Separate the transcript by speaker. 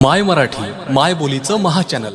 Speaker 1: माय मराठी माय बोलीचं महाचॅनल